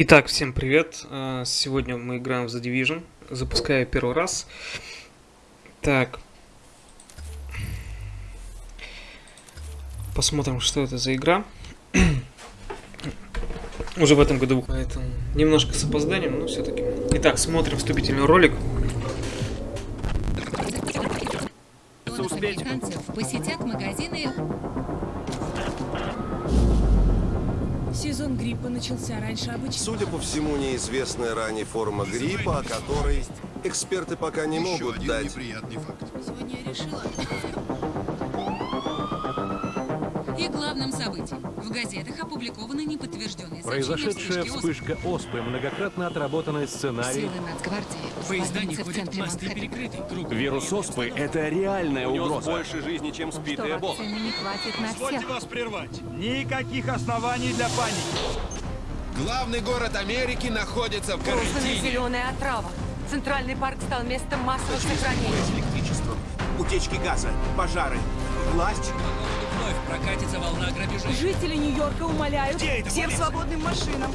Итак, всем привет. А, сегодня мы играем в The Division. Запускаю первый раз. Так. Посмотрим, что это за игра. Уже в этом году, поэтому немножко с опозданием, но все-таки. Итак, смотрим вступительный ролик. Американцев посетят магазины Сезон гриппа начался раньше обычного. Судя по всему, неизвестная ранее форма гриппа, о которой эксперты пока не Еще могут один дать. неприятный факт. Сегодня я решила. И главным событием. В газетах опубликованы неподтвержденные Произошедшая вспышка оспы, многократно отработанный сценарий. Силы Нацгвардии Поезда не ходят, центре мосты Манхэттена. перекрыты. Круг. Вирус оспы – это реальная угроза. больше жизни, чем спит и Эбола. Вакцины не хватит на всех. вас прервать. Никаких оснований для паники. Главный город Америки находится в карантине. Зеленая отрава. Центральный парк стал местом массовых захоронений. электричеством, утечки газа, пожары. Власть. Прокатится волна грабежей. Жители Нью-Йорка умоляют Где это всем полиция? свободным машинам.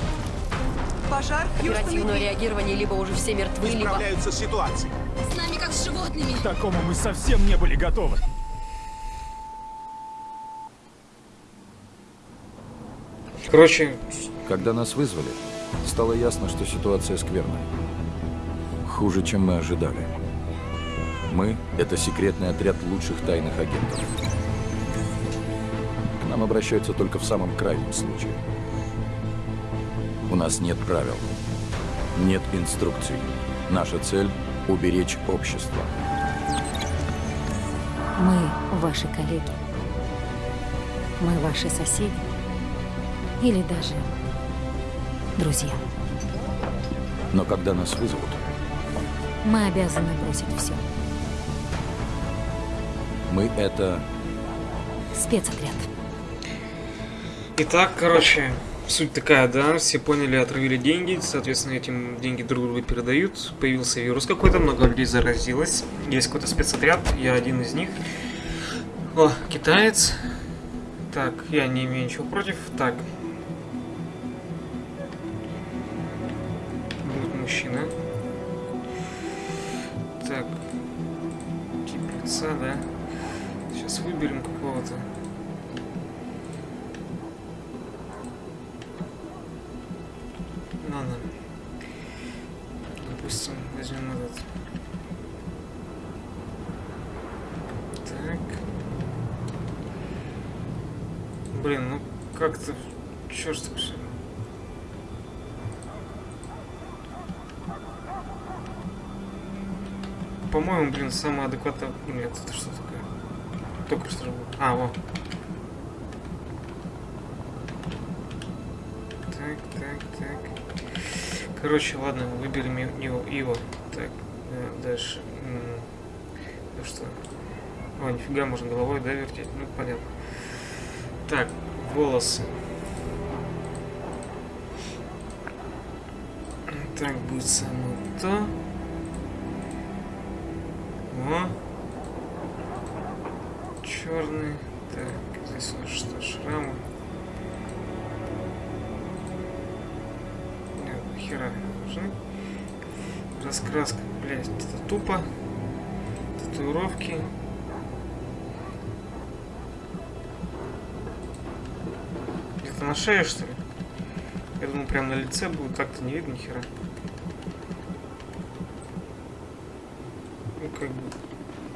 Пожар Оперативное реагирование либо уже все мертвы, либо... Справляются с ситуацией. С нами как с животными. К такому мы совсем не были готовы. Короче, Когда нас вызвали, стало ясно, что ситуация скверная. Хуже, чем мы ожидали. Мы — это секретный отряд лучших тайных агентов. Нам обращаются только в самом крайнем случае. У нас нет правил, нет инструкций. Наша цель — уберечь общество. Мы ваши коллеги. Мы ваши соседи. Или даже друзья. Но когда нас вызовут, Мы обязаны бросить все. мы — это Спецотряд. Итак, короче, суть такая, да, все поняли, отравили деньги, соответственно, этим деньги друг другу передают. Появился вирус какой-то, много людей заразилось. Есть какой-то спецотряд, я один из них. О, китаец. Так, я не имею ничего против. Так. Короче, ладно, выберем и- его. Так, э, дальше. Ну что? О, нифига, можно головой, да, вертеть? Ну, понятно. Так, волосы. Так, будет самое то. На шее, что ли? Я думал, прям на лице будет, так-то не видно хера. Ну, как бы,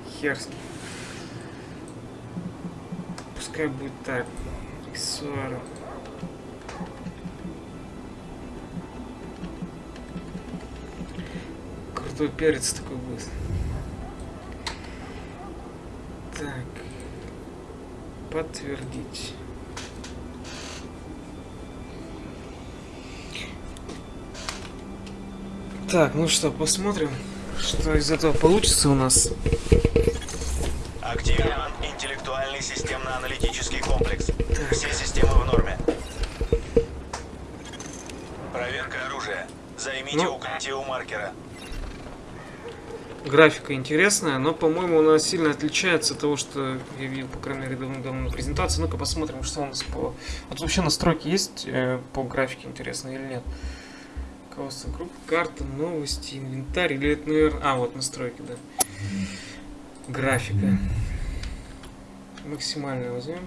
хер. Пускай будет так. Аксессуары. Крутой перец такой будет. Так. Подтвердить. Так, ну что, посмотрим, что из этого получится у нас. Активирован интеллектуальный системно-аналитический комплекс. Все системы в норме. Проверка оружия. Займите Ну. укрытие у маркера. Графика интересная, но, по-моему, она сильно отличается от того, что я видел, по крайней мере, давно-давно на презентации. Ну-ка посмотрим, что у нас по... Вот вообще настройки есть э, по графике, интересно или нет. Руководство группы, карта, новости, инвентарь. Или это, наверное... А, вот настройки, да. Графика. Максимально возьмем.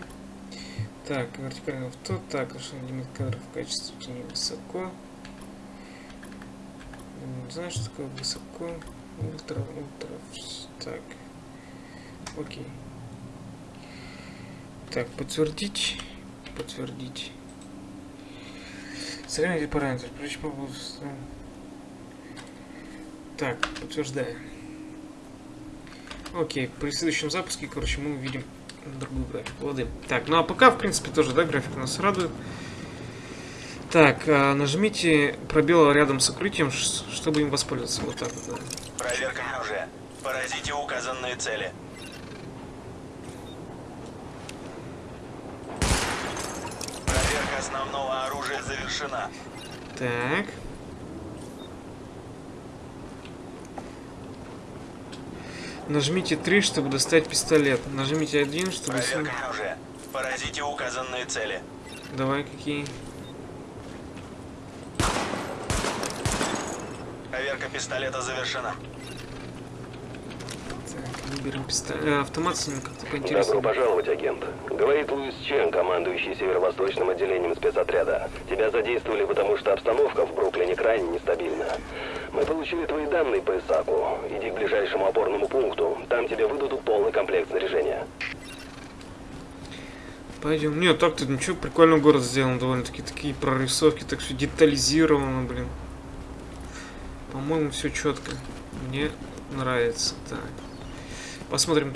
Так, вертикальный авто. Так, лимит кадров в качестве тени высоко. Не знаю, что такое высоко. Ультра, ультра. Так. Окей. Так, подтвердить. Подтвердить. Сравните параметры. Так, подтверждаю. Окей, при следующем запуске, короче, мы увидим другую графику. Лады. Так, ну а пока, в принципе, тоже, да, график нас радует. Так, а, нажмите пробел рядом с укрытием, чтобы им воспользоваться. Вот так вот, да. Проверка оружия. Поразите указанные цели. Проверка основного оружия завершена. Так. Нажмите 3, чтобы достать пистолет. Нажмите 1, чтобы... Проверка оружия. Поразите указанные цели. Давай, какие? Проверка пистолета завершена. Так, выберем пистолет. Э, автомат с ним как-то Добро поинтереснее. пожаловать, агент. Говорит Луис Чен, командующий северо-восточным отделением спецотряда. Тебя задействовали, потому что обстановка в Бруклине крайне нестабильна. Мы получили твои данные по ИСАКу. Иди к ближайшему опорному пункту. Там тебе выдадут полный комплект снаряжения. Пойдем. Нет, так-то ничего, прикольно город сделан довольно-таки. Такие прорисовки, так все детализировано, блин. По-моему, все четко. Мне нравится. Так. Посмотрим,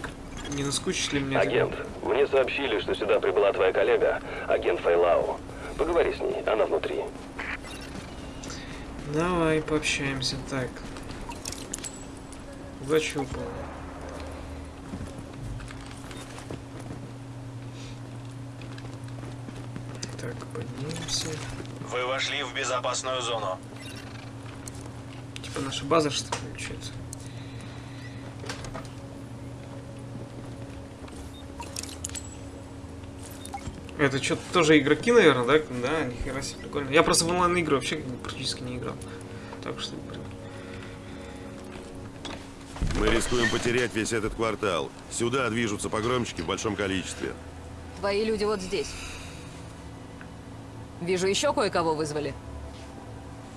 не наскучит ли мне. это. Агент, мне сообщили, что сюда прибыла твоя коллега, агент Файлау. Поговори с ней, она внутри. Давай пообщаемся. Так. Зачупал. Так, поднимемся. Вы вошли в безопасную зону. Типа наша база, что ли, получается? Это что-то тоже игроки, наверное, да? Да, нихера себе, прикольно. Я просто в онлайн игры вообще практически не играл. Так что, блин. Мы рискуем потерять весь этот квартал. Сюда движутся погромщики в большом количестве. Твои люди вот здесь. Вижу, еще кое-кого вызвали.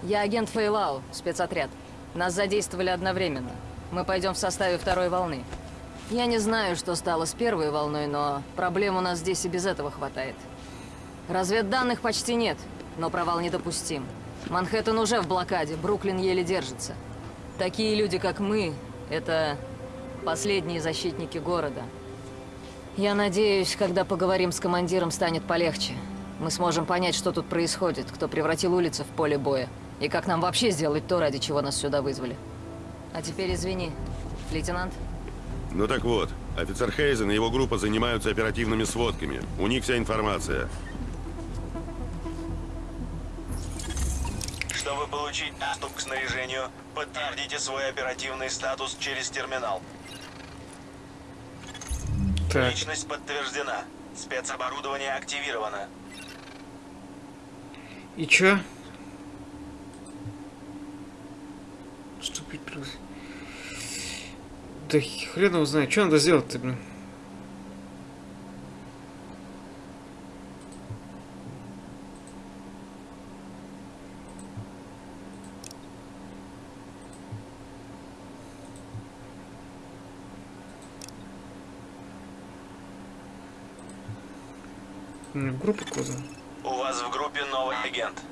Я агент Фейлау, спецотряд. Нас задействовали одновременно. Мы пойдем в составе второй волны. Я не знаю, что стало с первой волной, но проблем у нас здесь и без этого хватает. Разведданных почти нет, но провал недопустим. Манхэттен уже в блокаде, Бруклин еле держится. Такие люди, как мы, это последние защитники города. Я надеюсь, когда поговорим с командиром, станет полегче. Мы сможем понять, что тут происходит, кто превратил улицы в поле боя, и как нам вообще сделать то, ради чего нас сюда вызвали. А теперь извини, лейтенант. Ну так вот, офицер Хейзен и его группа занимаются оперативными сводками. У них вся информация. Чтобы получить доступ к снаряжению, подтвердите свой оперативный статус через терминал. Так. Личность подтверждена. Спецоборудование активировано. И чё? Вступить при... Да хрен его знает, что надо сделать-то, блин? В группу куда? У вас в группе новый агент.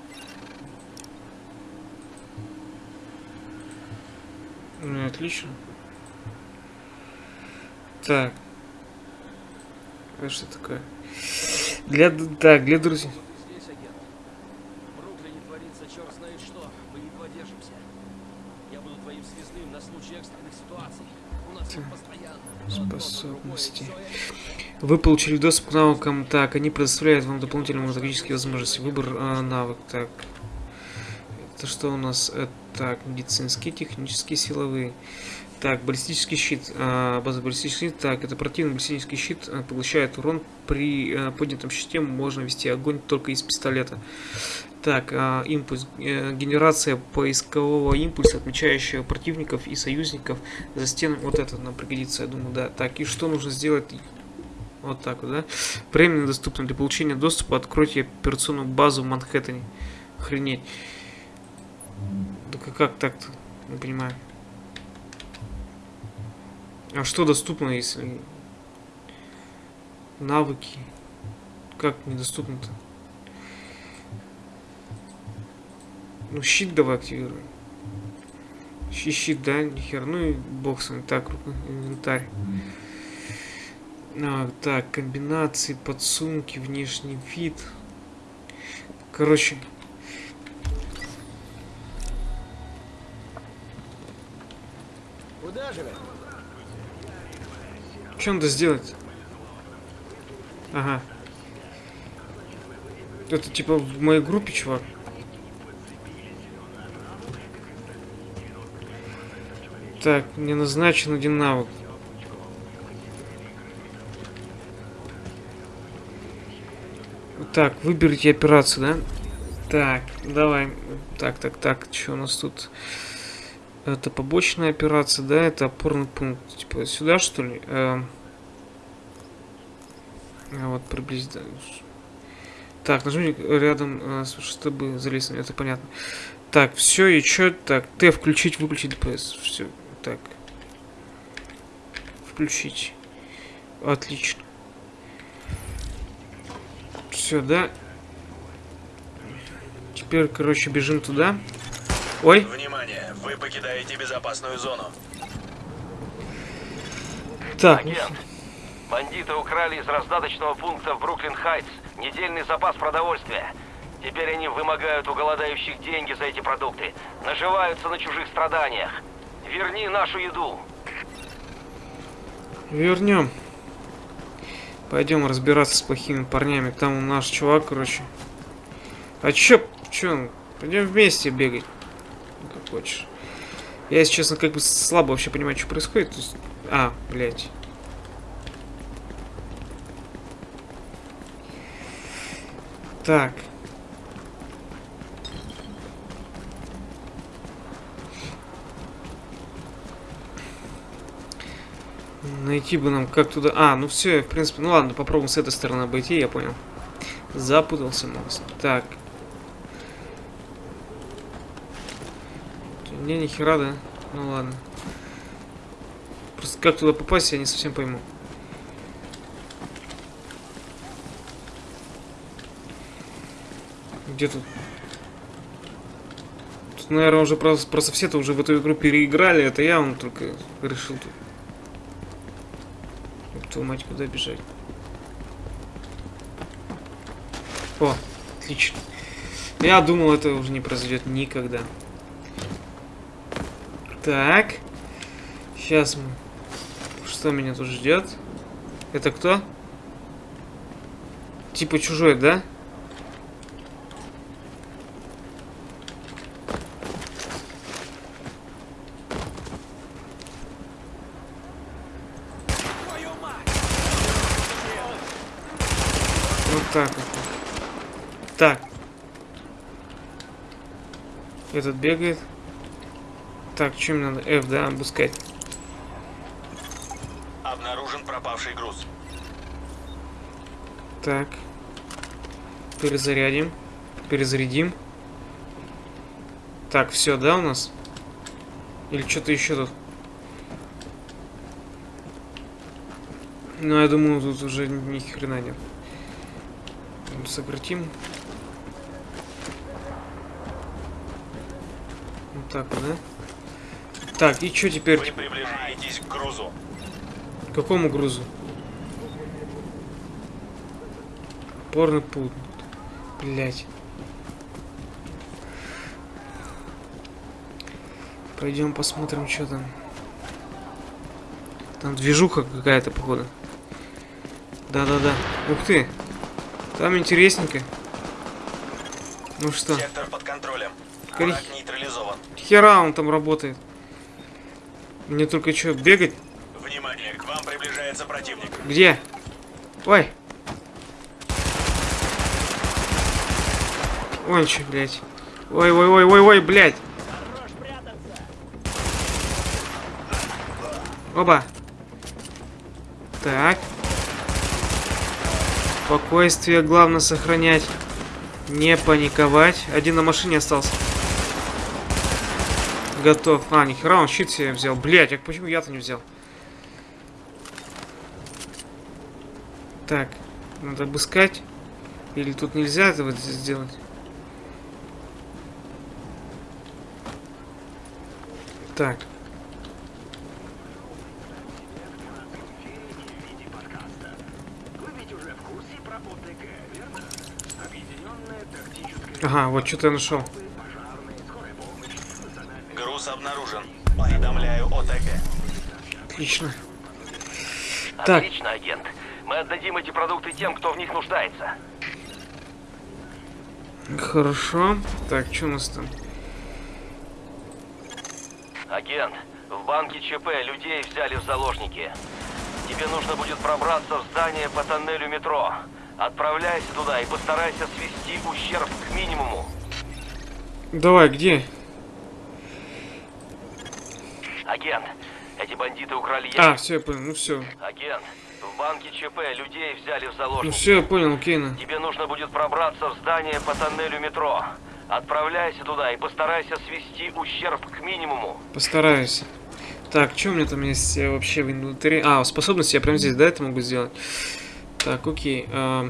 Ну, отлично. Так. Это что такое? Для... Так, для друзей. Здесь, агент. В Бруклине творится черт знает что. Мы едва держимся. Я буду твоим связным на случай экстренных ситуаций. У нас их постоянно. Способности. Вы получили доступ к навыкам. Так, они предоставляют вам дополнительные магические возможности. Выбор а, навык. Так. Это что у нас? Это, так, медицинские, технические, силовые. Так, баллистический щит. А, база баллистический щит. Так, это противный баллистический щит а, поглощает урон. При а, поднятом щите можно вести огонь только из пистолета. Так, а, импульс. э, генерация поискового импульса, отмечающего противников и союзников за стенами. Вот это нам пригодится, я думаю, да. Так, и что нужно сделать? Вот так вот, да? Временно доступно для получения доступа. Откройте операционную базу в Манхэттене. Охренеть. А как так-то? Не понимаю. А что доступно, если... Навыки. Как недоступно-то? Ну, щит давай активируем. Щит, щит, да, нихер. Ну и бог с вами. Так, инвентарь. А, так, комбинации, подсумки, внешний вид. Короче. Куда же вы? Что надо сделать? Ага. Это типа в моей группе, чувак. Так, мне назначен один навык. Так, выберите операцию, да? Так, давай. Так, так, так, что у нас тут? Это побочная операция, да? Это опорный пункт. Типа сюда, что ли? А вот приблизительно. Так, нажмите рядом, э, чтобы залезть. Это понятно. Так, все, и что? Так, Т включить, выключить ДПС. Все, так. Включить. Отлично. Все, да? Теперь, короче, бежим туда. Ой. Внимание, вы покидаете безопасную зону. Так. Агент, бандиты украли из раздаточного пункта в Бруклин-Хайтс недельный запас продовольствия. Теперь они вымогают у голодающих деньги за эти продукты, наживаются на чужих страданиях. Верни нашу еду. Вернем. Пойдем разбираться с плохими парнями. Там наш чувак, короче. А чё? Чё? Пойдем вместе бегать. Как хочешь. Я, если честно, как бы слабо вообще понимаю, что происходит. Есть... А, блядь. Так. Найти бы нам как туда... А, ну все, в принципе, ну ладно, попробуем с этой стороны обойти, я понял. Запутался мост. Так. Не, ни хера, да? Ну ладно. Просто как туда попасть, я не совсем пойму. Где тут? Тут, наверное, уже просто, просто все-то уже в эту игру переиграли. Это я он только решил тут. Твою мать, куда бежать? О, отлично. Я думал, это уже не произойдет никогда. Так. Сейчас. Что меня тут ждет? Это кто? Типа чужой, да? Вот так. Так. Этот бегает. Так, мне надо? F, да, обыскать. Обнаружен пропавший груз. Так. Перезарядим. Перезарядим. Так, все, да, у нас? Или что-то еще тут? Ну, я думаю, тут уже ни хрена нет. Сократим. Вот так вот, да? Так, и что теперь? Вы приближаетесь к грузу. К какому грузу? Порно путь. Блять. Пойдем посмотрим, что там. Там движуха какая-то, походу. Да-да-да. Ух ты. Там интересненько. Ну что? Сектор под контролем. Нейтрализован. Хера он там работает. Мне только что, бегать? Внимание, к вам приближается противник. Где? Ой. Он че, блядь. Ой-ой-ой-ой-ой, блядь. Оба. Так. Спокойствие главное сохранять. Не паниковать. Один на машине остался. Готов. А, нихера, он щит себе взял. Блять, а почему я-то не взял? Так, надо обыскать. Или тут нельзя этого сделать? Так. Ага, вот что-то я нашел. Отлично. Так. Отлично, агент. Мы отдадим эти продукты тем, кто в них нуждается. Хорошо. Так, что у нас там? Агент, в банке ЧП людей взяли в заложники. Тебе нужно будет пробраться в здание по тоннелю метро. Отправляйся туда и постарайся свести ущерб к минимуму. Давай, где? Агент, эти бандиты украли А, ящик. все, я понял, ну все. Агент, в банке ЧП людей взяли в Ну заложники. все, я понял, окей, на. Тебе нужно будет пробраться в здание по тоннелю метро. Отправляйся туда и постарайся свести ущерб к минимуму. Постараюсь. Так, что у меня там есть э, вообще в инвентаре? А, способности я прямо здесь, да, это могу сделать? Так, окей. а,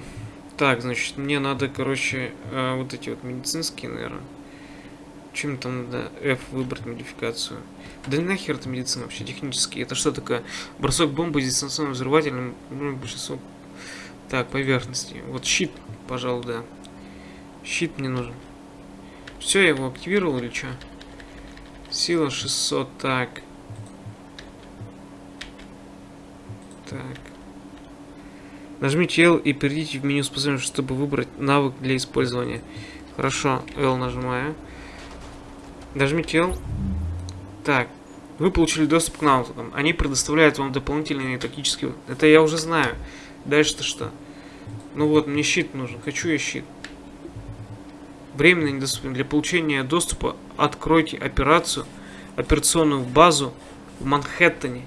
так, значит, мне надо, короче, а, вот эти вот медицинские, наверное. Чем там надо? F выбрать модификацию. Да нахер это медицина вообще, технически. Это что такое? Бросок бомбы с дистанционным взрывателем. Ну, большинство... Так, поверхности. Вот щит, пожалуй, да. Щит мне нужен. Все, я его активировал или что? Сила 600, так. Так. Нажмите L и перейдите в меню способностей, чтобы выбрать навык для использования. Хорошо, L нажимаю. Нажмите L. Так. Вы получили доступ к навыкам. Они предоставляют вам дополнительные тактические... Это я уже знаю. Дальше-то что? Ну вот, мне щит нужен. Хочу я щит. Временно недоступен. Для получения доступа откройте операцию, операционную базу в Манхэттене.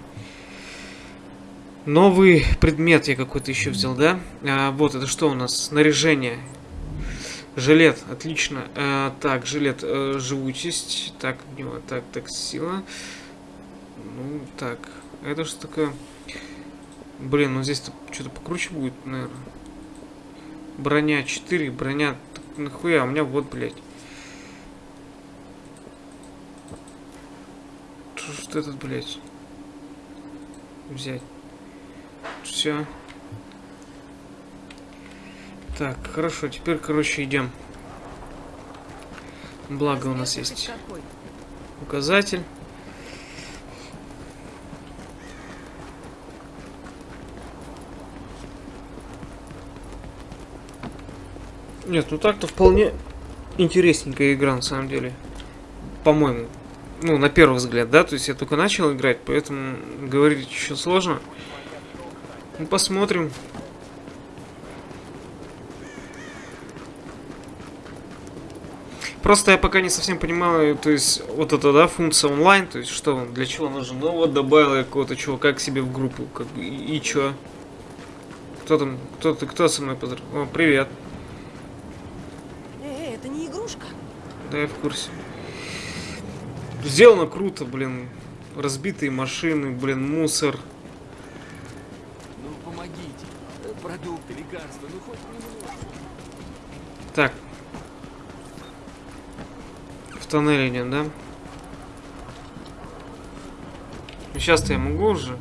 Новый предмет я какой-то еще взял, да? А, вот, это что у нас? Снаряжение. Жилет, отлично. А, так, жилет, э, живучесть. Так, него, так, так, сила. Ну, так, это что такое? Блин, ну здесь что-то покруче будет, наверное. Броня 4, броня... Так, нахуя, у меня вот, блядь. Что этот, блядь? Взять. Все. Так, хорошо, теперь, короче, идем. Благо у нас есть указатель. Нет, ну так-то вполне интересненькая игра, на самом деле. По-моему. Ну, на первый взгляд, да? То есть я только начал играть, поэтому говорить еще сложно. Ну, посмотрим. Просто я пока не совсем понимаю, то есть, вот это, да, функция онлайн, то есть, что он, для чего нужен? Ну, вот добавил я какого-то чувака к себе в группу, как бы, и, и чё? Кто там, кто ты, кто со мной поздрав... О, привет. Эй, это не игрушка. Да, я в курсе. Сделано круто, блин. Разбитые машины, блин, мусор. Ну, помогите. Э, Продукты, лекарства, ну хоть немного. Так. В тоннель идем, да? Сейчас-то я могу уже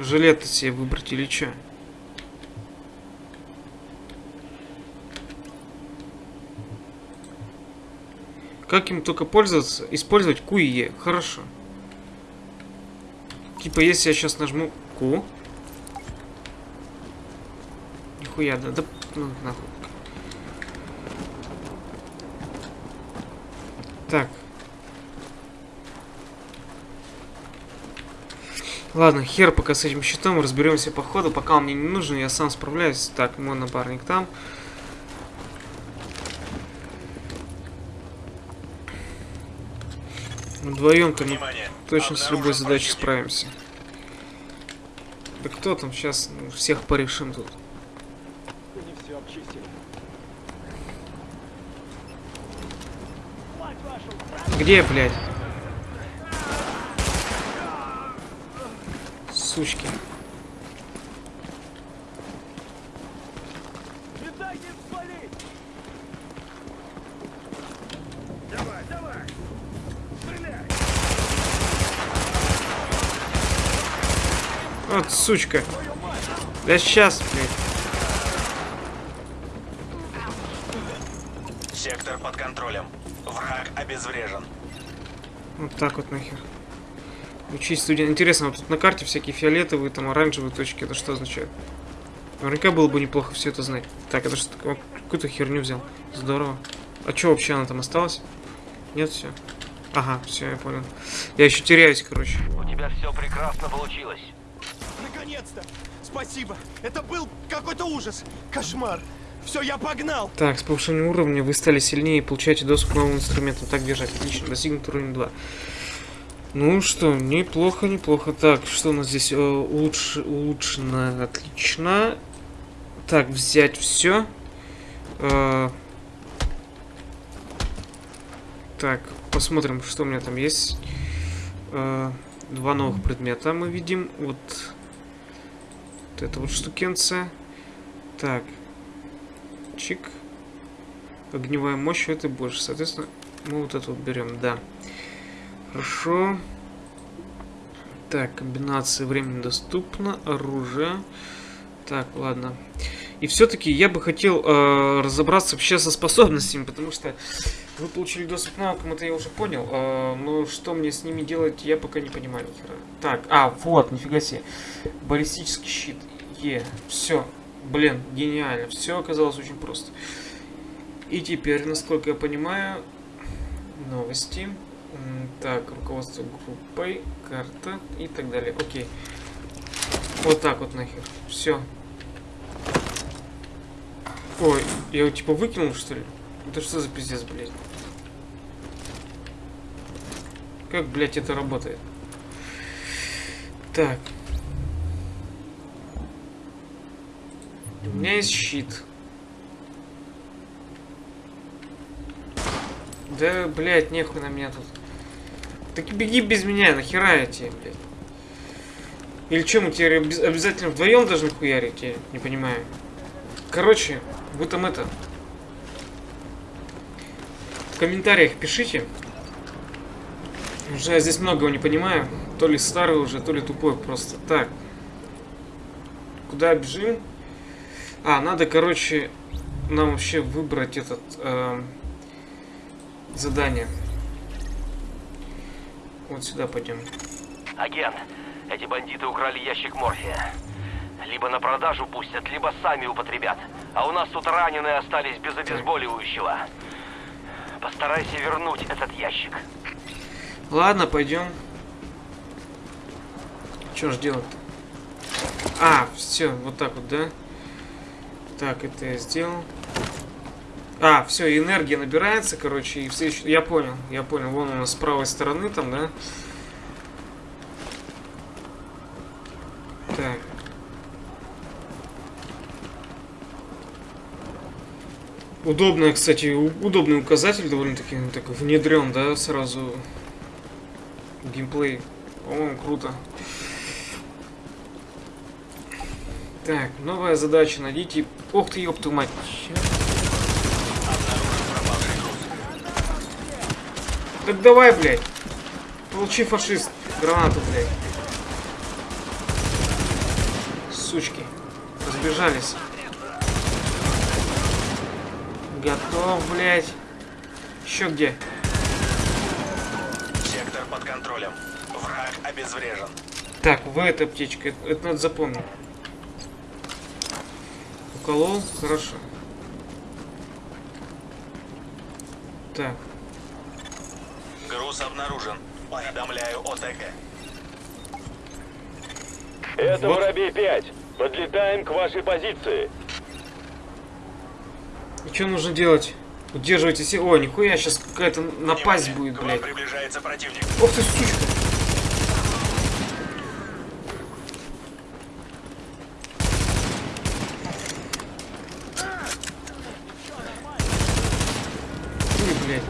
жилет себе выбрать или что? Как им только пользоваться? Использовать QE. Хорошо. Типа, если я сейчас нажму Q. Нихуя, да, да, ну, нахуй. Так. Ладно, хер пока с этим щитом, разберемся по ходу. Пока он мне не нужен, я сам справляюсь. Так, мой напарник там. Вдвоем-то мы точно с любой задачей справимся. Да кто там сейчас? Всех порешим тут. Не все обчистили. Где, блядь? Сучки. Не дай им свалить! Давай, давай! Стреляй! Вот сучка. Да сейчас, блядь. Сектор под контролем. Обезврежен. Вот так вот нахер. Учись, студент. Интересно, вот тут на карте всякие фиолетовые, там оранжевые точки. Это что означает? Наверняка было бы неплохо все это знать. Так, это что такое? Какую-то херню взял. Здорово. А что вообще она там осталась? Нет, все. Ага, все, я понял. Я еще теряюсь, короче. У тебя все прекрасно получилось. Наконец-то! Спасибо! Это был какой-то ужас! Кошмар! Все, я погнал! Так, с повышением уровня вы стали сильнее и получаете доступ к новым инструментам. Так держать. Отлично. Достигнут уровень 2. Ну что, неплохо, неплохо. Так, что у нас здесь? Э, улучш... Улучшено. Отлично. Так, взять все. Э... Так, посмотрим, что у меня там есть. Э... Два новых предмета мы видим. Вот. Вот это вот штукенция. Так. Чик. Огневая мощь это больше. Соответственно, мы вот это вот берем, да. Хорошо. Так, комбинация времени доступна. Оружие. Так, ладно. И все-таки я бы хотел э, разобраться вообще со способностями, потому что вы получили доступ к навыкам, это я уже понял. Э, но что мне с ними делать, я пока не понимаю. Так, а, вот, нифига себе. Баллистический щит. Е, все. Блин, гениально. Все оказалось очень просто. И теперь, насколько я понимаю, новости. Так, руководство группой, карта и так далее. Окей. Вот так вот нахер. Все. Ой, я его типа выкинул, что ли? Это что за пиздец, блядь? Как, блядь, это работает? Так. У меня есть щит. Да, блядь, нехуй на меня тут. Так беги без меня, нахера я тебе, блядь. Или что, мы теперь обязательно вдвоем должны хуярить? Я не понимаю. Короче, вы там это... В комментариях пишите. Уже я здесь многого не понимаю. То ли старый уже, то ли тупой просто. Так. Куда бежим? А, надо, короче, нам вообще выбрать этот... Э, задание. Вот сюда пойдем. Агент, эти бандиты украли ящик морфия. Либо на продажу пустят, либо сами употребят. А у нас тут раненые остались без обезболивающего. Постарайся вернуть этот ящик. Ладно, пойдем. Что ж делать-то? А, все, вот так вот, да? Так, это я сделал. А, все, энергия набирается, короче, и все еще... Я понял, я понял. Вон у нас с правой стороны там, да? Так. Удобно, кстати, удобный указатель довольно-таки так внедрен, да, сразу геймплей. По-моему, круто. Так, новая задача. Найдите... Ох ты, ёпту мать. Так давай, блядь. Получи, фашист. Гранату, блядь. Сучки. Разбежались. Готов, блядь. Еще где? Сектор под контролем. Враг обезврежен. Так, в этой аптечке. Это, это надо запомнить. Уколол? Хорошо. Так. Груз обнаружен. Уведомляю ОТГ. Это Вот. Воробей-5. Подлетаем к вашей позиции. И что нужно делать? Удерживайте все. Ой, нихуя, сейчас какая-то напасть будет, К вам блядь. приближается противник. Ох ты, сучка. Ой, блядь.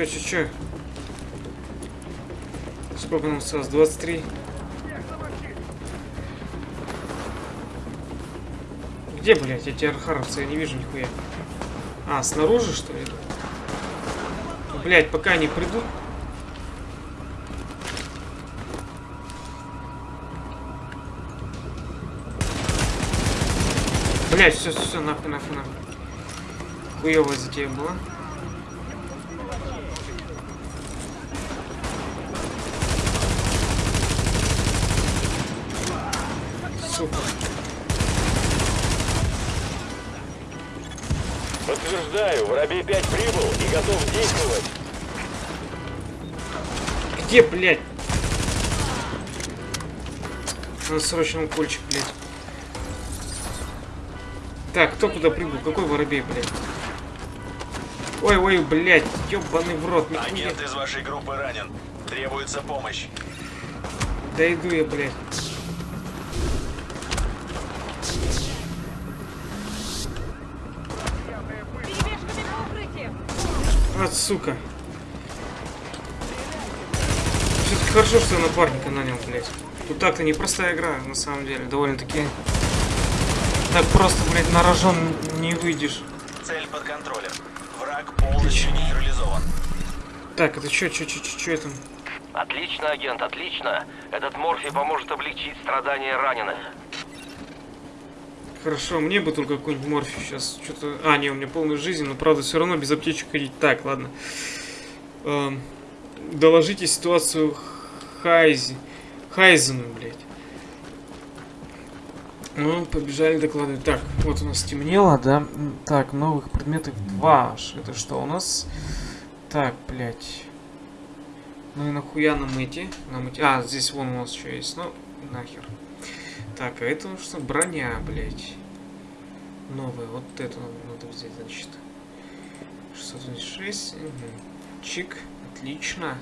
Чё, чё, чё? Сколько нам осталось? 23? Где, блядь, эти архаровцы? Я не вижу нихуя. А, снаружи, что ли? Блядь, пока они придут. Блядь, все, все, все, нахуй, нахуй, нахуй. Хуёвая затея была. Ю-5 прибыл и готов действовать. Где, блядь? Надо срочно укольчик, блядь. Так, кто куда прибыл? Какой воробей, блядь? Ой, ой, блядь, ёбаный в рот. Нихуя. Агент из вашей группы ранен. Требуется помощь. Да иду я, блядь. Вот, сука. Все-таки хорошо, что я напарника нанял, блядь. Тут так-то непростая игра, на самом деле. Довольно-таки... Так просто, блядь, на рожон не выйдешь. Цель под контролем. Враг полностью нейтрализован. Так, это что, что, что, что это? Отлично, агент, отлично. Этот морфий поможет облегчить страдания раненых. Хорошо, мне бы только какой-нибудь морфий сейчас. Что-то... А, не, у меня полная жизнь, но правда все равно без аптечек ходить. Так, ладно. Эм, доложите ситуацию Хайзи. Хайзену, блядь. Ну, побежали докладывать. Так, вот у нас темнело, да? Так, новых предметов 2. Ш- Это что у нас? Так, блядь. Ну и нахуя нам эти? Нам эти... А, здесь вон у нас еще есть. Ну, нахер. Так, а это что? Броня, блядь. Новая. Вот эту надо взять, значит. 686. Угу. Чик. Отлично.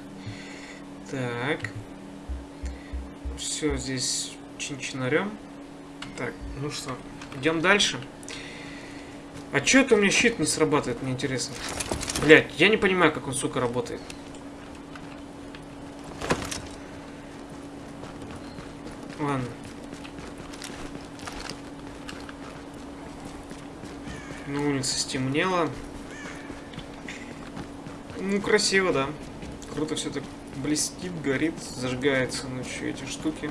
Так. Все здесь чин-чинарем. Так, ну что, идем дальше. А чё это у меня щит не срабатывает, мне интересно. Блять, я не понимаю, как он, сука, работает. Ладно. На улице стемнело. Ну, красиво, да. Круто все так блестит, горит, зажигается ночью эти штуки.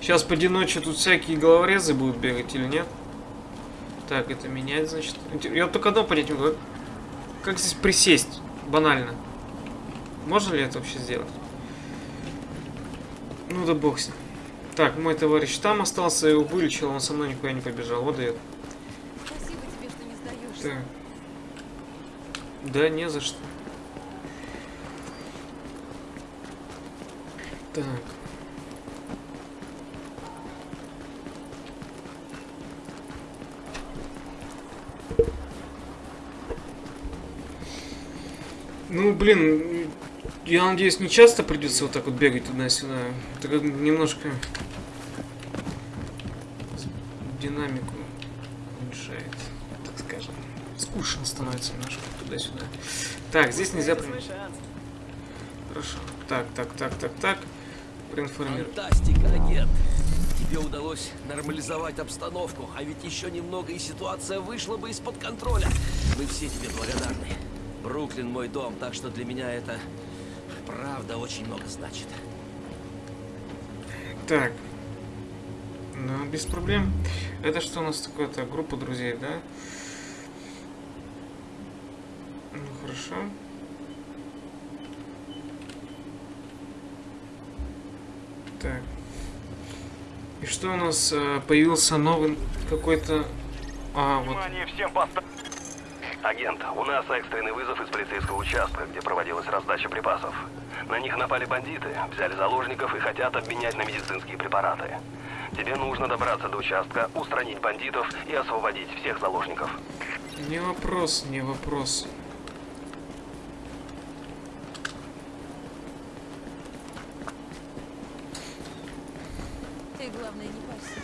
Сейчас поди ночью тут всякие головорезы будут бегать или нет? Так, это менять, значит. Я только одно понять не могу. Как здесь присесть? Банально. Можно ли это вообще сделать? Ну да бог с ним. Так, мой товарищ там остался, я его вылечил, он со мной никуда не побежал. Вот дает. Тебе, что. Да, не за что. Так. Ну, блин, я надеюсь, не часто придется вот так вот бегать туда-сюда. Это немножко динамику. Скучно становится немножко туда-сюда. Так, здесь нельзя. Хорошо. Так, так, так, так, так. Проинформировать. Фантастика, агент. Тебе удалось нормализовать обстановку, а ведь еще немного и ситуация вышла бы из-под контроля. Мы все тебе благодарны. Бруклин мой дом, так что для меня это правда очень много значит. Так. Ну, без проблем. Это что у нас такое-то? Группа друзей, да? Ну, хорошо. Так. И что у нас э, появился новый какой-то... А, вот. всем Агент, у нас экстренный вызов из полицейского участка, где проводилась раздача припасов. На них напали бандиты, взяли заложников и хотят обменять на медицинские препараты. Тебе нужно добраться до участка, устранить бандитов и освободить всех заложников. Не вопрос, не вопрос. Ты, главное, не парься.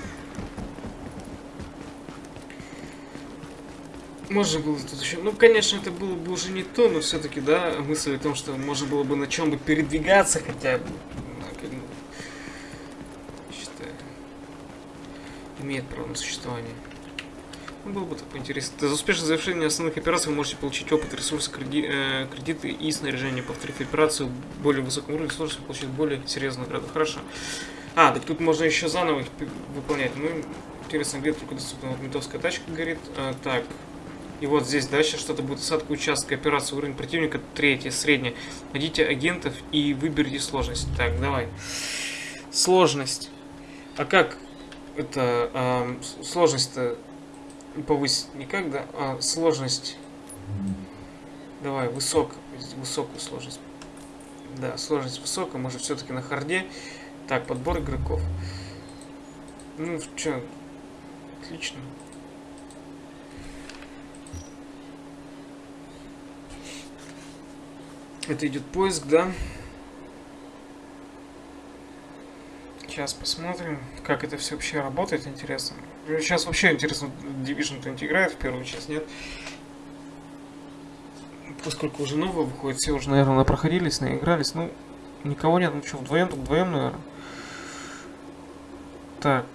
Можно было тут еще... Ну, конечно, это было бы уже не то, но все-таки, да, мысль о том, что можно было бы на чем бы передвигаться хотя бы. ну, Считаю. Имеет право на существование. Ну, было бы так поинтересно. За успешное завершение основных операций вы можете получить опыт, ресурсы, креди- э, кредиты и снаряжение. Повторив операцию более высоком уровне сложности, получить более серьезную награду. Хорошо. А, так тут можно еще заново их выполнять. Ну, интересно, где только доступна вот ментовская тачка горит. А, так. И вот здесь дальше что-то будет осадка участка операции. Уровень противника третий, средний. Найдите агентов и выберите сложность. Так, давай. Сложность. А как это с- сложность-то повысить? Никак, да? А, сложность. Давай, высок, высокую сложность. Да, сложность высокая, может все-таки на харде. Так, подбор игроков. Ну, что, отлично. Это идет поиск, да? Сейчас посмотрим, как это все вообще работает, интересно. Сейчас вообще интересно, Division кто-нибудь играет в первую часть, нет? Поскольку уже новое выходит, все уже, наверное, проходились, наигрались. Ну, никого нет, ну что, вдвоем, так вдвоем, наверное. Так.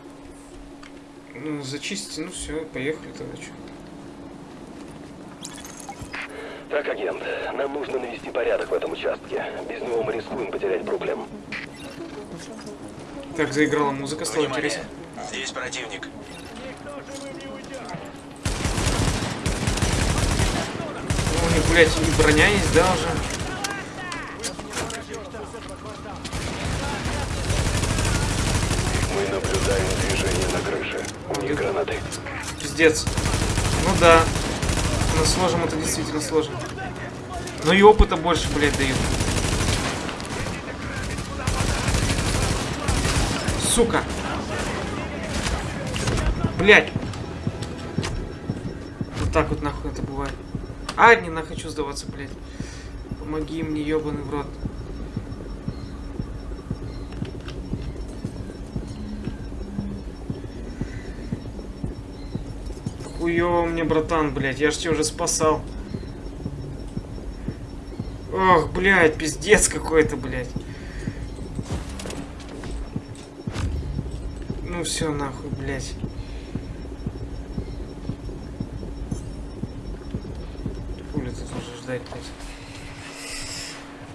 Ну, зачистите, ну все, поехали тогда, что. Так, агент, нам нужно навести порядок в этом участке. Без него мы рискуем потерять Бруклин. Так, заиграла музыка, стало интересно. Здесь противник. Ну, у них, блядь, и броня есть, да, уже? Мы наблюдаем движение на крыше. У них гранаты. Пиздец. Ну да. Но сложим это действительно сложно. Но и опыта больше, блядь, дают. Сука. Блядь. Вот так вот нахуй это бывает. А, не на хочу сдаваться, блядь. Помоги мне, ебаный в рот. Хуёво мне, братан, блядь, я ж тебя уже спасал. Ох, блядь, пиздец какой-то, блядь. Ну все, нахуй, блядь. Хули тут уже ждать, блядь.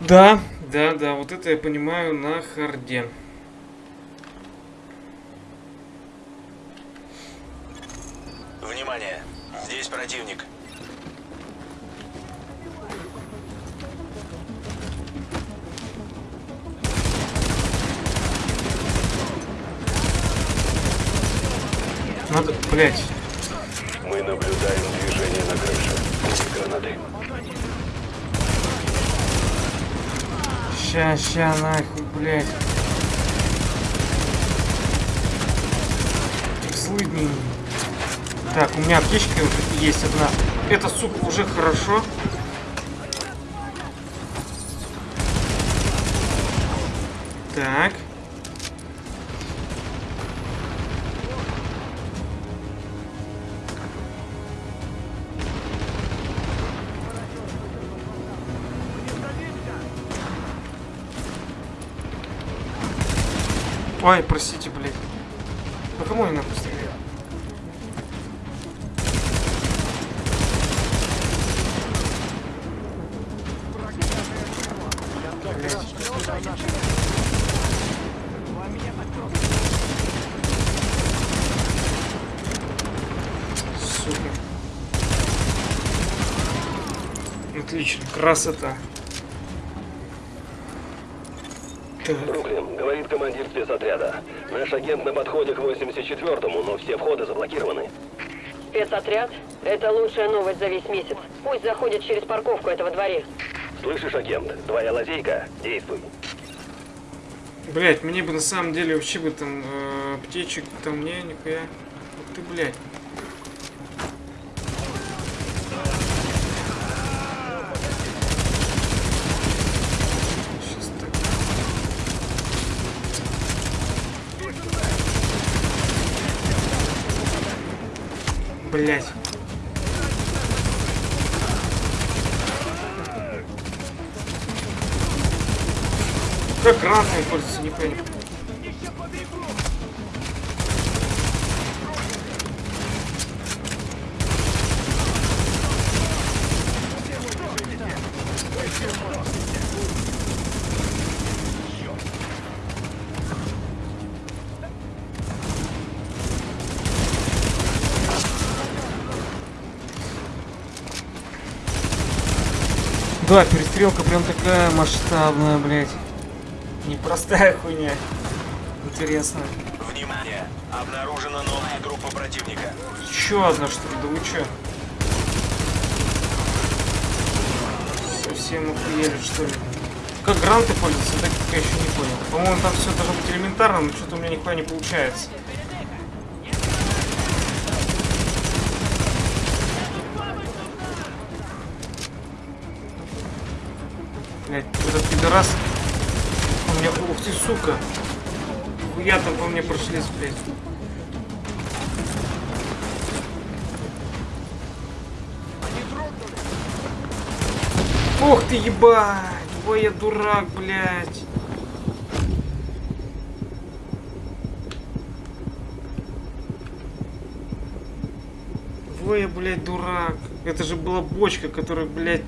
Да, да, да, вот это я понимаю на харде. Блядь. Мы наблюдаем движение на крыше. Гранаты. Ща, ща, нахуй, блядь. Злыдни. Так, у меня аптечка есть одна. Это, сука, уже хорошо. Ой, простите, блядь. По кому я нахуй стреляю? Отлично, красота. Бруклин, говорит командир спецотряда. Наш агент на подходе к 84-му, но все входы заблокированы. Спецотряд? Это лучшая новость за весь месяц. Пусть заходит через парковку этого дворе. Слышишь, агент? Твоя лазейка? Действуй. Блять, мне бы на самом деле вообще бы там э, аптечек, там не, нихуя. Ух ты, блядь. Щас так. Блять. Как гранатами пользоваться, не понял. Да, перестрелка прям такая масштабная, блядь. Непростая хуйня. Интересно. Внимание! Обнаружена новая группа противника. Еще одна что ли? Да вы чё? Совсем охуели что ли? Как гранты пользоваться, так я еще не понял. По-моему, там все должно быть элементарно, но что-то у меня нихуя не получается. Ебать! Ой, я дурак, блядь. Ой, я, блядь, дурак. Это же была бочка, которая, блядь,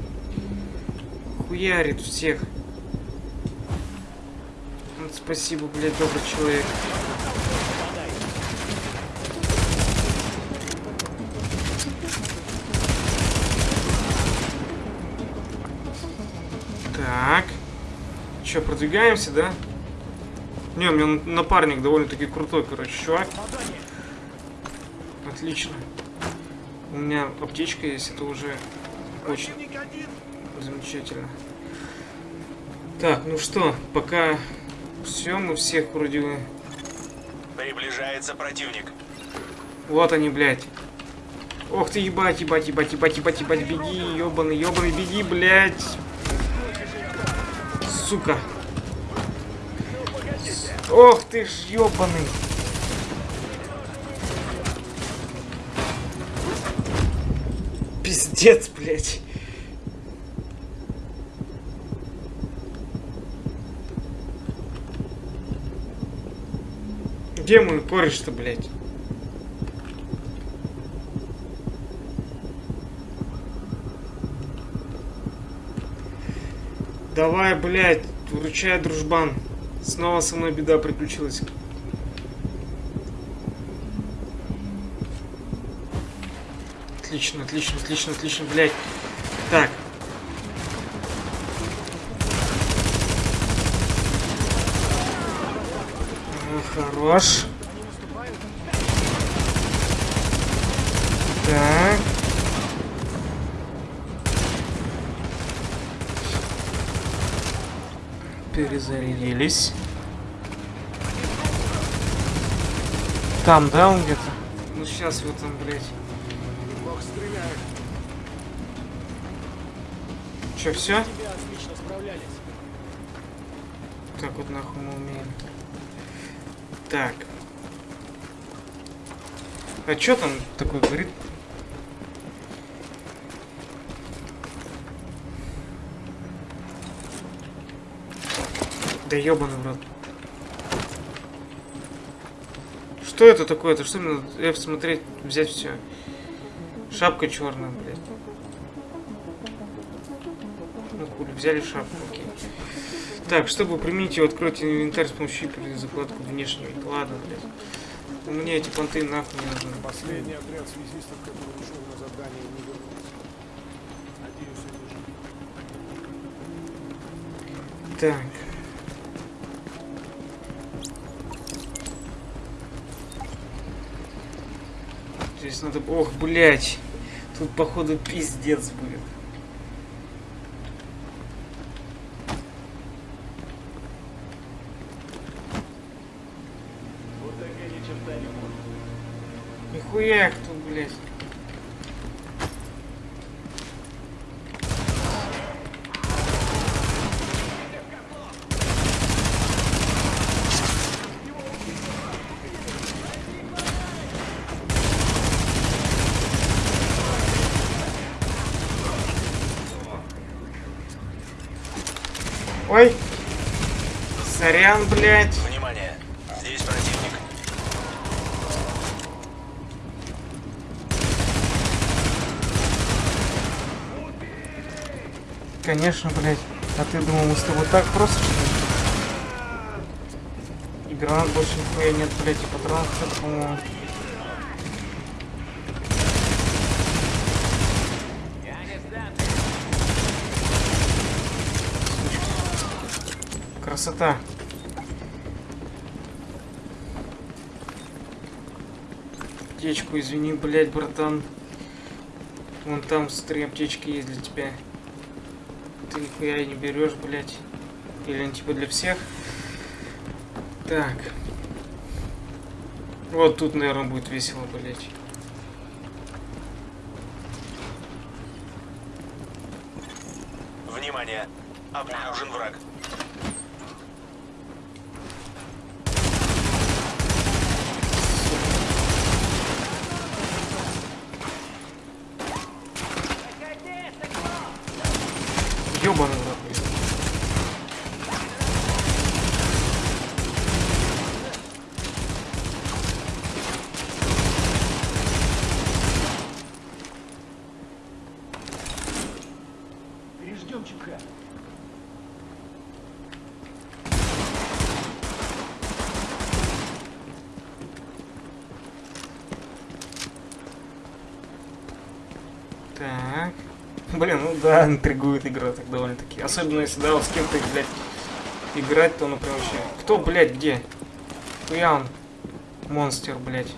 хуярит всех. Вот спасибо, блядь, добрый человек. Так. Че, продвигаемся, да? Не, у меня напарник довольно-таки крутой, короче, чувак. Отлично. У меня аптечка есть, это уже очень замечательно. Так, ну что, пока все, мы всех вроде. Приближается противник. Вот они, блядь. Ох ты, ебать, ебать, ебать, ебать, ебать, ебать, беги, ебаный, ебаный, беги, блядь. Сука. Ох ты ж, ебаный. Пиздец, блядь. Где мой кореш-то, блядь? Давай, блядь, вручай, дружбан. Снова со мной беда приключилась. Отлично, отлично, отлично, отлично, блядь. Так. Хорош. Так. Перезарядились. Там, да, он где-то? Ну сейчас в этом, блядь. Неплохо стреляют. Че, все? Тебя отлично справлялись. Так вот нахуй мы умеем. Так. А чё там такое говорит? Да ёбаный в рот. Что это такое? Это что мне надо F смотреть, взять все? Шапка черная, блядь. Ну хули, взяли шапку, окей. Так, чтобы применить ее, откройте инвентарь с помощью или закладку внешнего. Ладно, блядь. Мне эти понты нахуй не нужны. Последний отряд связистов, который ушел на задание, не вернулся. Надеюсь, они живы. Так. Здесь надо... Ох, блядь. Тут, походу, пиздец будет. Нихуя их тут, блядь. Ой. Сорян, блядь. Внимание! Здесь противник. Конечно, блядь. А ты думал, мы с тобой так просто, что ли? И гранат больше нихуя нет, блядь, и что-то, по-моему. Красота. Аптечку, извини, блядь, братан. Вон там три аптечки есть для тебя. Ты нихуя не берешь, блядь. Или они типа для всех? Так. Вот тут, наверное, будет весело, блядь. Внимание! Обнаружен враг. Ёбаный в рот, блядь. Переждем ЧК. Так. Блин, ну да, интригует игра так довольно-таки. Особенно если, да, с кем-то, блядь, играть, то прям вообще... Кто, блядь, где? Хуя он? Монстр, блядь.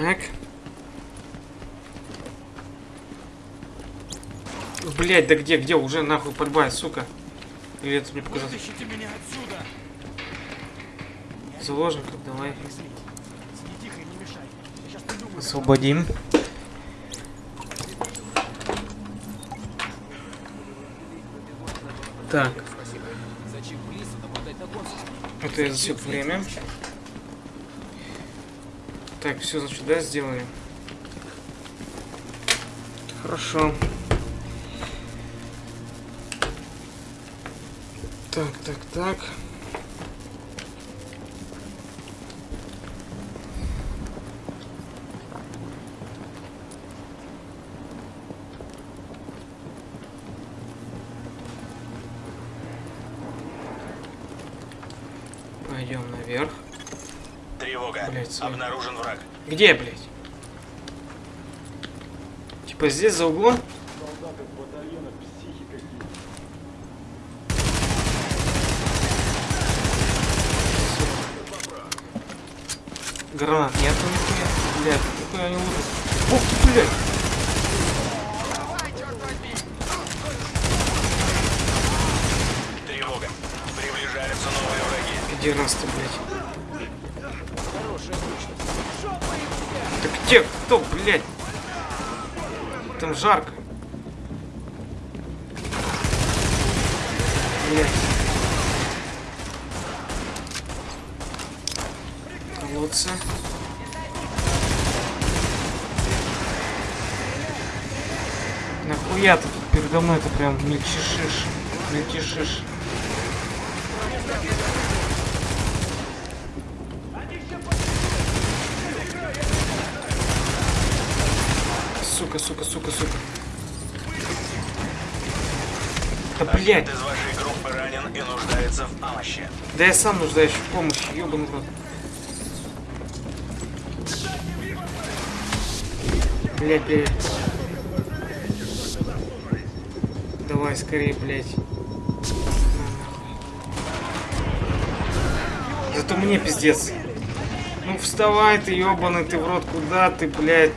Так. Блять, да где, где? Уже нахуй подбай, сука. Это мне показалось? Вытащите меня отсюда! Заложников, давай. Освободим. Так. Это я засек время. Так, все, значит, да, сделали. Хорошо. Так, так, так. Пойдем наверх. Тревога. Блядь, свой. Обнаружен враг. Где, блядь? Типа здесь за углом? Солдаты в батальонах психи какие. Гранат нет нихуя. Блядь, какой они ужас. Ух ты, блядь. Тревога. Приближаются новые враги. Пидерасты, блядь. Так где? Кто, блядь? Там жарко. Блядь. Колодцы. Нахуя ты тут передо мельчишишь, мельчишишь. Сука, сука, сука, сука. Да блядь. Агент из вашей группы ранен и нуждается в помощи. Да я сам нуждаюсь в помощи, ёбаный рот. Блядь, блядь. Скорее, блядь. Зато мне пиздец. Ну вставай ты, ёбаный ты в рот, куда ты, блядь?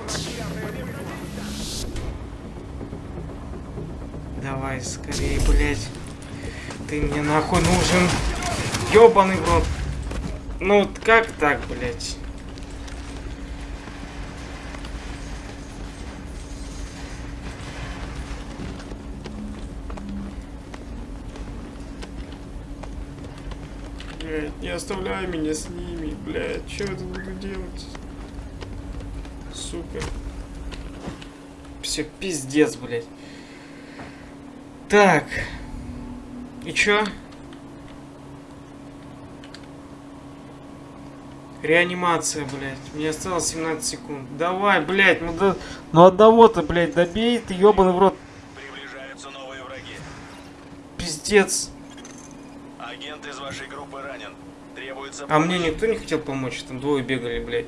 Давай, скорее, блядь. Ты мне нахуй нужен. Ёбаный в рот. Ну как так, блядь? Блядь, не оставляй меня с ними, блядь. Что я тут буду делать? Сука. Все, пиздец, блядь. Так. И чё? Реанимация, блядь. Мне осталось 17 секунд. Давай, блядь, ну, да... ну одного-то, блядь, добей ты, ёбаный в рот. Приближаются новые враги. Пиздец. Агент из вашей группы ранен. А мне никто не хотел помочь, там двое бегали, блядь.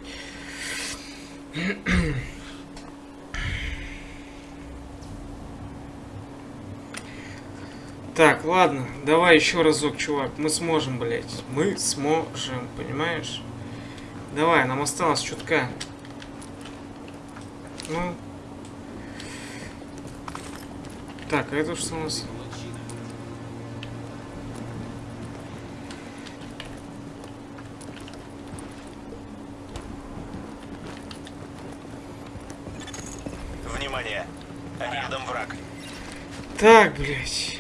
Так, ладно, давай еще разок, чувак. Мы сможем, блядь. Мы сможем, понимаешь? Давай, нам осталось чутка. Ну. Так, а это что у нас? Внимание! Рядом враг. Так, блядь.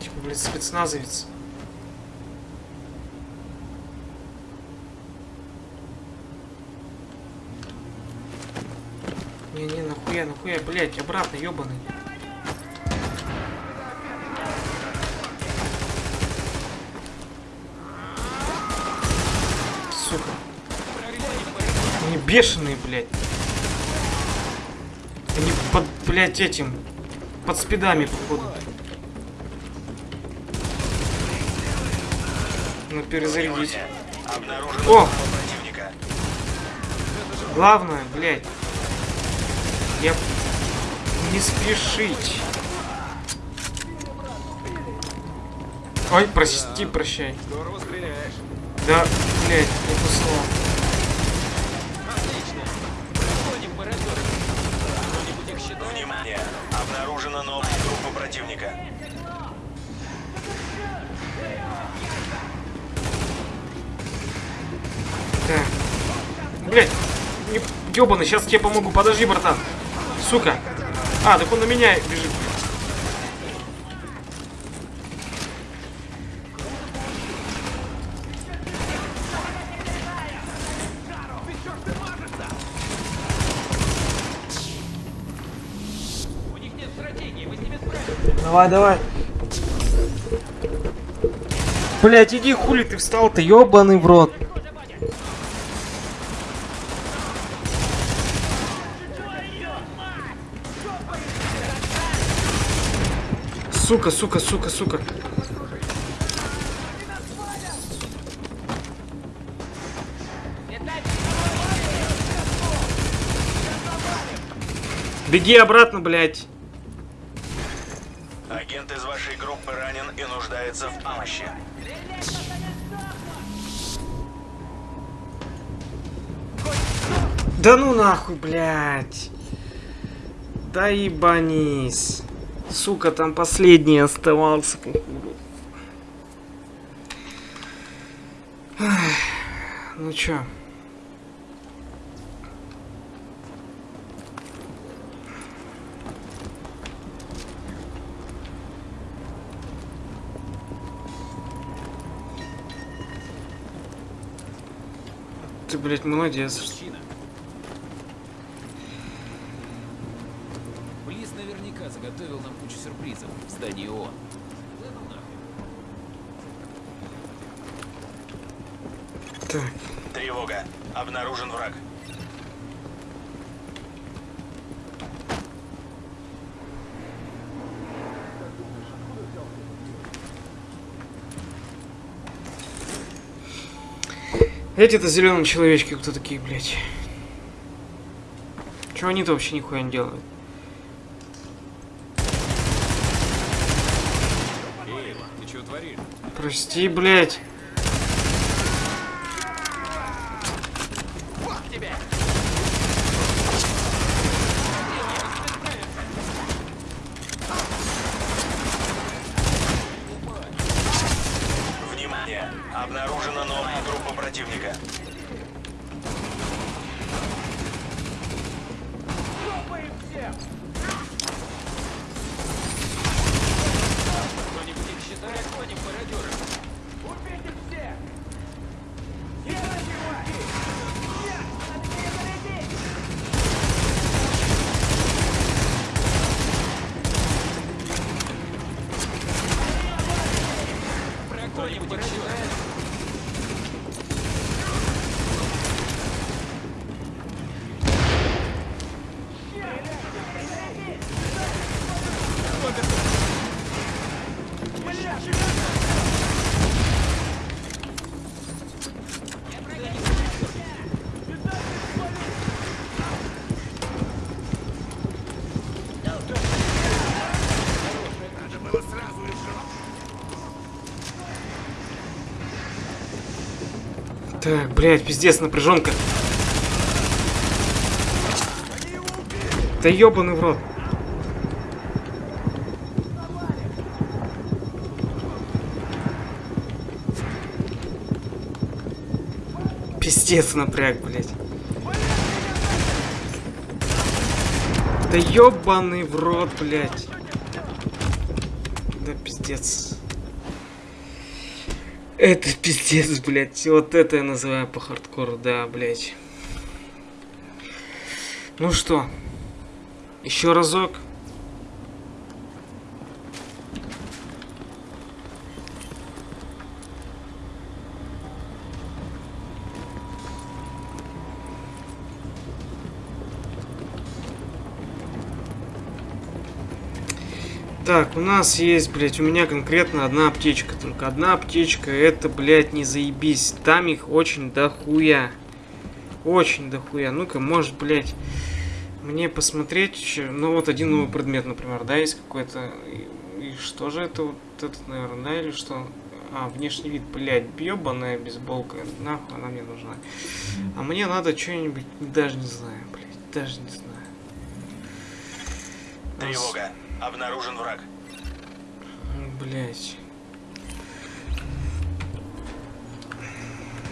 Типа, блядь, спецназовец. Не-не, нахуя, нахуя, блядь, обратно, ёбаный. Сука. Они бешеные, блядь. Они под, блядь, этим. Под спидами, походу. Ну, перезарядить. О! Главное, блядь. Я... Не спешить. Ой, прости, прощай. Да, блядь, не то слово. Отлично. Проходим мародеры. Кто-нибудь их считает? Внимание! Обнаружена новая группа противника. Так. Блядь, не... ёбаный, сейчас тебе помогу. Подожди, братан. Сука. А, так он на меня бежит. Давай, давай. Блять, иди хули ты встал-то, ёбаный в рот. Сука, сука, сука, сука. Беги обратно, блядь. Агент из вашей группы ранен и нуждается в помощи. Да ну нахуй, блядь. Да ебанись. Сука, там последний оставался, походу. Ну чё? Ты, блядь, молодец. Близ сюрпризов в здании ООН. Да ну нахрен. Так. Тревога. Обнаружен враг. Эти-то зеленые человечки кто такие, блядь? Чего они-то вообще нихуя не делают? Эйва, ты что творишь? Прости, блядь. はい。Так, блядь, пиздец, напряженка. Да ебаный в рот. Пиздец напряг, блядь. Да ебаный в рот, блядь. Да пиздец. Это пиздец, блядь. Вот это я называю по хардкору, да, блядь. Ну что, еще разок. Так, у нас есть, блядь, у меня конкретно одна аптечка. Только одна аптечка, это, блядь, не заебись. Там их очень дохуя. Очень дохуя. Ну-ка, может, блядь, мне посмотреть еще. Ну, вот один новый предмет, например, да, есть какой-то. И, и что же это вот этот, наверное, да, или что? А, внешний вид, блядь, бьебаная бейсболка. Нахуй она мне нужна. А мне надо что-нибудь, даже не знаю, блядь, даже не знаю. Тревога. Обнаружен враг. Блять.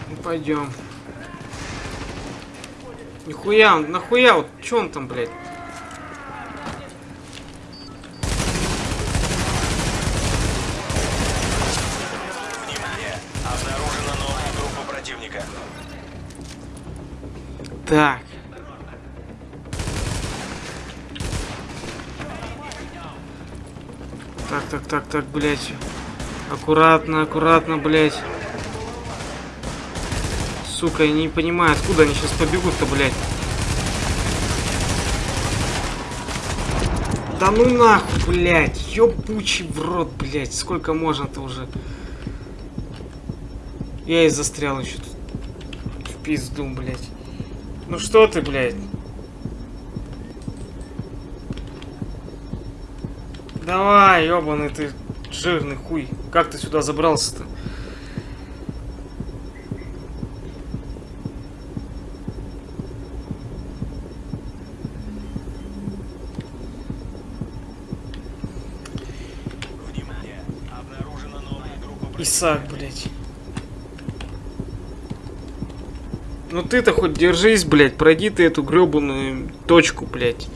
Ну пойдем. Нихуя, он, нахуя, вот, чё он там, блядь? Внимание! Обнаружена новая группа противника. Так. Так, так, блядь. Аккуратно, аккуратно, блядь. Сука, я не понимаю, откуда они сейчас побегут-то, блядь. Да ну нахуй, блядь. Ёбучий в рот, блядь. Сколько можно-то уже? Я и застрял еще тут. В пизду, блядь. Ну что ты, блядь? Давай, ёбаный ты жирный хуй. Как ты сюда забрался-то? Исаак, блядь. Ну ты-то хоть держись, блядь, пройди ты эту гребаную точку, блядь.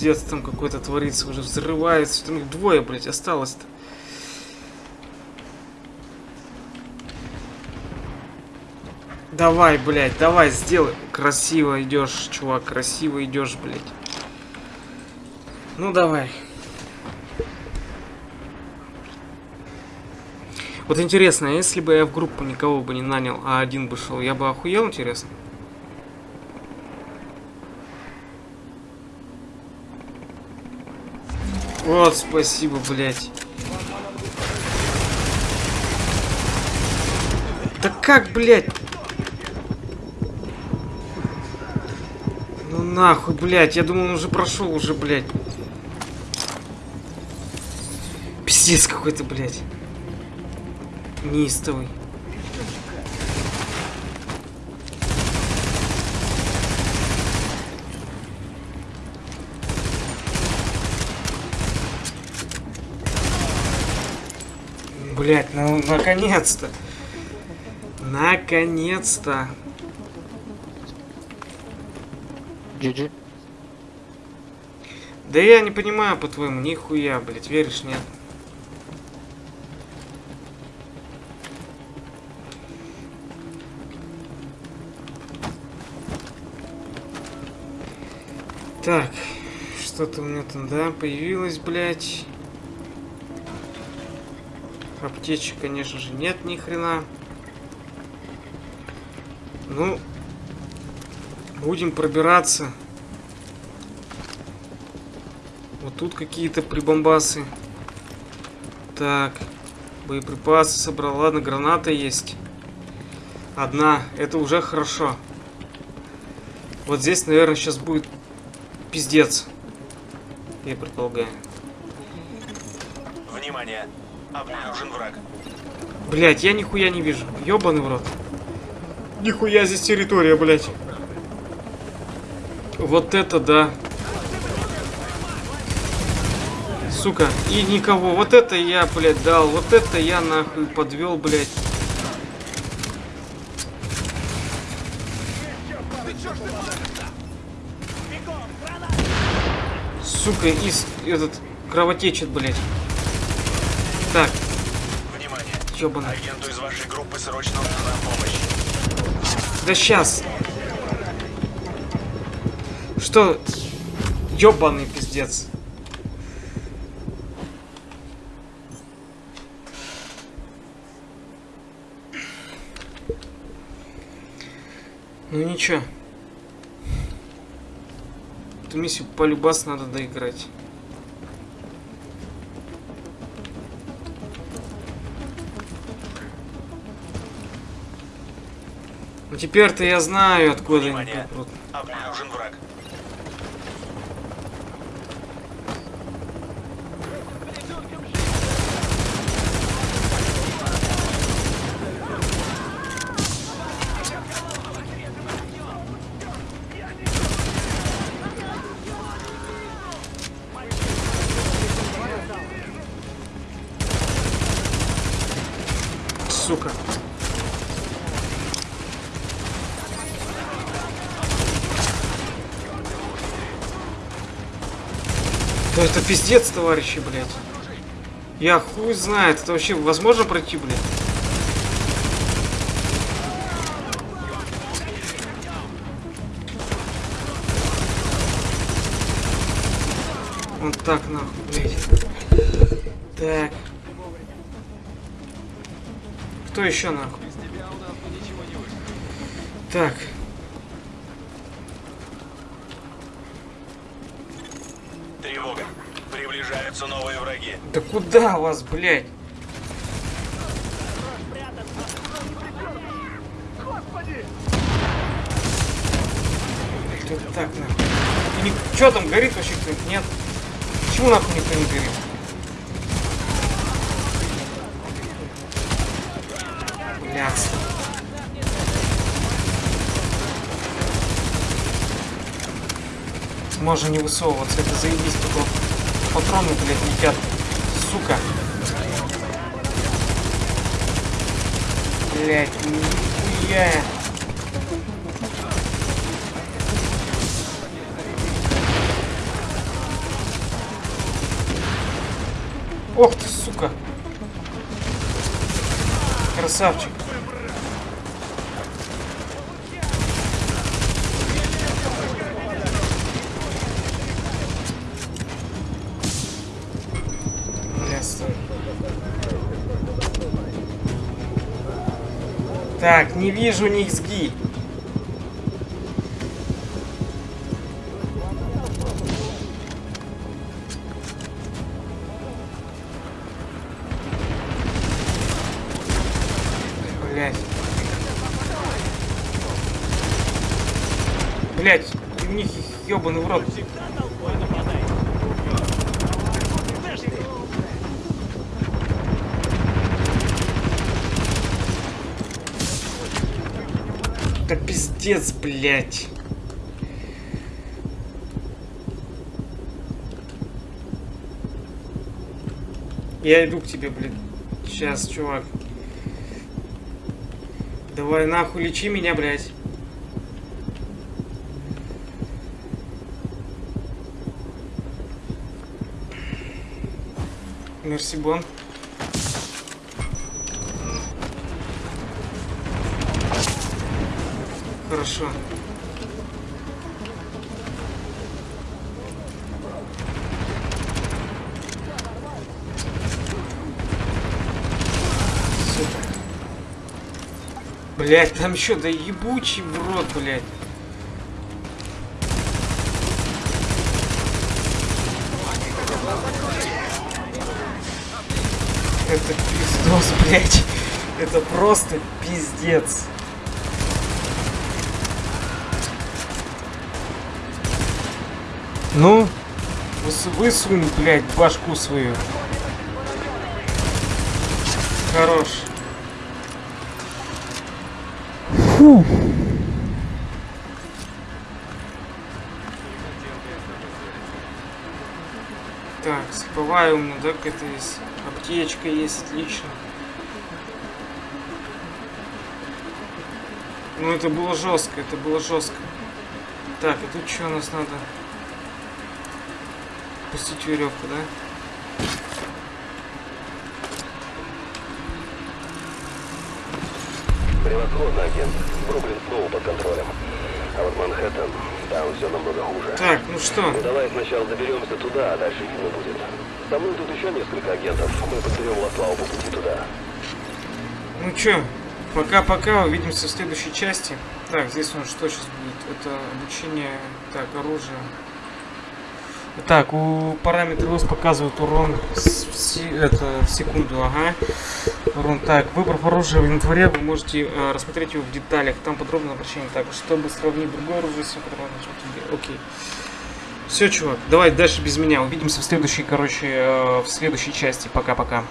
Пиздец там какой-то творится, уже взрывается. Там их двое, блядь, осталось-то. Давай, блядь, давай, сделай. Красиво идешь, чувак, красиво идешь, блядь. Ну давай. Вот интересно, если бы я в группу никого бы не нанял, а один бы шел, я бы охуел, интересно? Вот, спасибо, блядь. Да как, блядь? Ну нахуй, блядь. Я думал, он уже прошел уже, блядь. Пиздец какой-то, блядь. Неистовый. Блять, ну наконец-то. Наконец-то. GG. Да я не понимаю, по-твоему, нихуя, блять, веришь, нет? Так, что-то у меня там, да, появилось, блядь. Аптечек, конечно же, нет ни хрена. Ну, будем пробираться. Вот тут какие-то прибамбасы. Так, боеприпасы собрал. Ладно, граната есть. Одна, это уже хорошо. Вот здесь, наверное, сейчас будет пиздец. Я предполагаю. Внимание! Обнаружен враг. Блять, я нихуя не вижу. Ёбаный в рот. Нихуя здесь территория, блять. Вот это да. Сука, и никого. Вот это я, блядь, дал. Вот это я нахуй подвел, блядь. Сука, из этот кровотечет, блядь. Так. Внимание! Ёбаный. Агенту из вашей группы срочно нужна помощь. Да сейчас. Что? Ёбаный пиздец. Ну ничего. Эту миссию полюбас надо доиграть. Теперь-то я знаю, откуда они Внимание! Обнаружен враг. Сука. Да это пиздец, товарищи, блядь. Я хуй знает, это вообще возможно пройти, блядь? Вот так, нахуй, блядь. Так. Кто еще, нахуй? Так. Куда вас, блядь? Что так, нахуй? И ни... Чё там, горит вообще кто-нибудь? Нет? Почему нахуй никто не горит? Блядь. Можно не высовываться, это заебись, только патроны, блядь, летят. Сука. Блядь, нихуя. Ох ты, сука. Красавчик. Так, не вижу низги. Блять. Блять, у них ебаный в рот. Блять. Я иду к тебе, блин. Сейчас, чувак. Давай нахуй лечи меня, блядь. Мерси Бон. Хорошо. Блять, там еще да ебучий в рот, блять. Это пиздос, блять. Это просто пиздец. Ну, выс- высунь, блядь, башку свою. Хорош. Фу. Так, сыповая у меня, да, какая-то есть. Аптечка есть, отлично. Ну, это было жестко, это было жестко. Так, и тут что у нас надо? Пустить веревку, да? Превосходно, агент. Бруклин снова под контролем. А вот Манхэттен, там все намного хуже. Так, ну что? Ну давай сначала доберемся туда, а дальше видно будет. Со мной тут еще несколько агентов. Мы подберем Лаславу по пути туда. Ну чё, пока-пока, увидимся в следующей части. Так, здесь у нас что сейчас будет? Это обучение, так, оружие. Так, у параметры УС показывают урон с- это, в секунду, ага. Урон. Так, выбрав оружие в инвентаре, вы можете э, рассмотреть его в деталях. Там подробное обращение. Так, чтобы сравнить другое оружие с которым Окей. Все, чувак, давай дальше без меня. Увидимся в следующей, короче, э, в следующей части. Пока-пока.